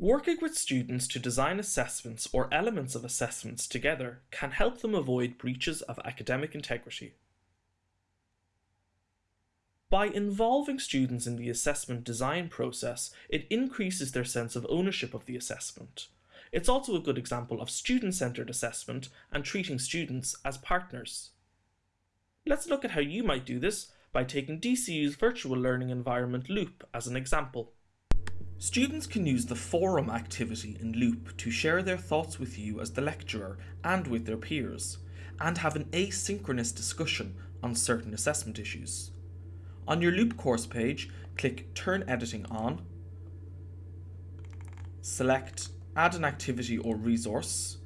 Working with students to design assessments or elements of assessments together can help them avoid breaches of academic integrity. By involving students in the assessment design process, it increases their sense of ownership of the assessment. It's also a good example of student-centered assessment and treating students as partners. Let's look at how you might do this by taking DCU's virtual learning environment Loop as an example. Students can use the forum activity in Loop to share their thoughts with you as the lecturer and with their peers, and have an asynchronous discussion on certain assessment issues. On your Loop course page, click Turn Editing On, select Add an activity or resource,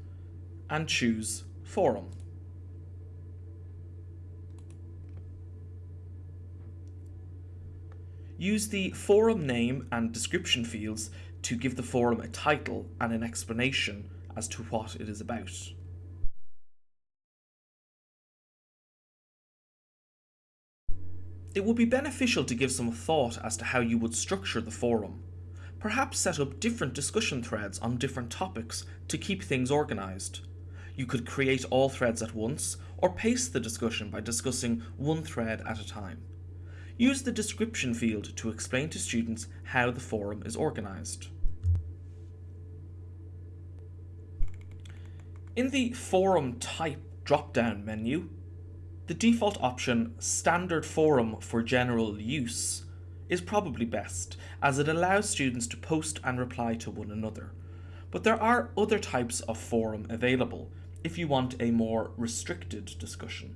and choose Forum. Use the forum name and description fields to give the forum a title and an explanation as to what it is about. It would be beneficial to give some thought as to how you would structure the forum. Perhaps set up different discussion threads on different topics to keep things organised. You could create all threads at once, or pace the discussion by discussing one thread at a time. Use the description field to explain to students how the forum is organised. In the Forum Type drop-down menu, the default option Standard Forum for General Use is probably best, as it allows students to post and reply to one another. But there are other types of forum available if you want a more restricted discussion.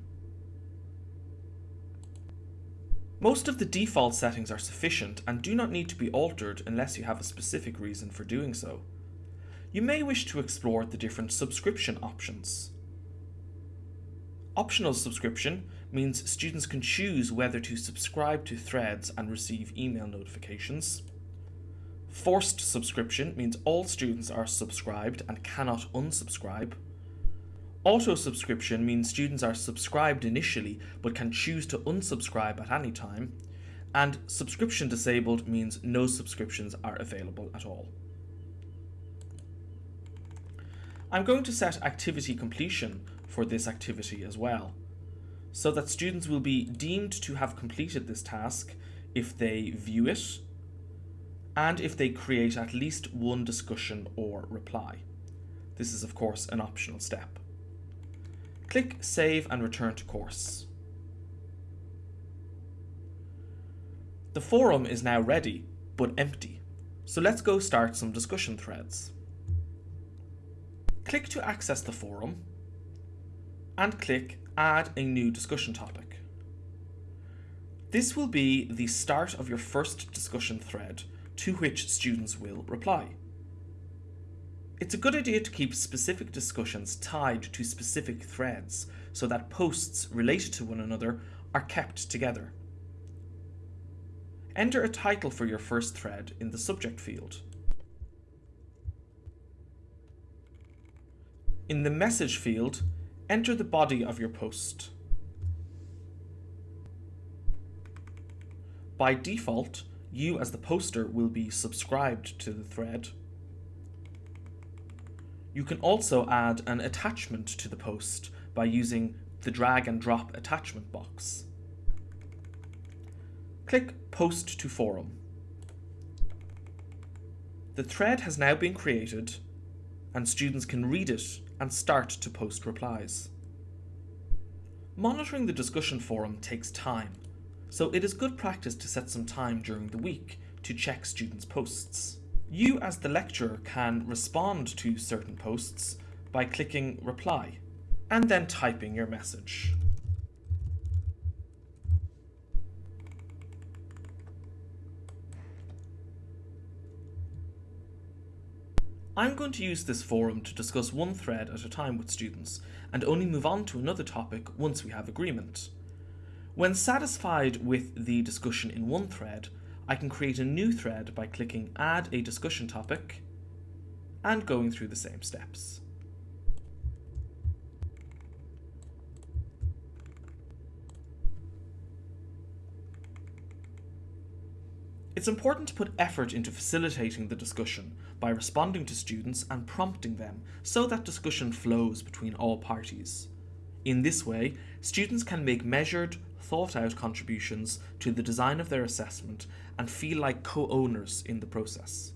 Most of the default settings are sufficient and do not need to be altered unless you have a specific reason for doing so. You may wish to explore the different subscription options. Optional subscription means students can choose whether to subscribe to threads and receive email notifications. Forced subscription means all students are subscribed and cannot unsubscribe. Auto subscription means students are subscribed initially but can choose to unsubscribe at any time. And subscription disabled means no subscriptions are available at all. I'm going to set activity completion for this activity as well, so that students will be deemed to have completed this task if they view it and if they create at least one discussion or reply. This is of course an optional step. Click Save and return to course. The forum is now ready, but empty. So let's go start some discussion threads. Click to access the forum and click Add a new discussion topic. This will be the start of your first discussion thread to which students will reply. It's a good idea to keep specific discussions tied to specific threads so that posts related to one another are kept together. Enter a title for your first thread in the subject field. In the message field, enter the body of your post. By default, you as the poster will be subscribed to the thread. You can also add an attachment to the post by using the drag and drop attachment box. Click Post to Forum. The thread has now been created and students can read it and start to post replies. Monitoring the discussion forum takes time, so it is good practice to set some time during the week to check students' posts. You as the lecturer can respond to certain posts by clicking reply and then typing your message. I'm going to use this forum to discuss one thread at a time with students and only move on to another topic once we have agreement. When satisfied with the discussion in one thread, I can create a new thread by clicking add a discussion topic and going through the same steps. It's important to put effort into facilitating the discussion by responding to students and prompting them so that discussion flows between all parties. In this way, students can make measured, thought-out contributions to the design of their assessment and feel like co-owners in the process.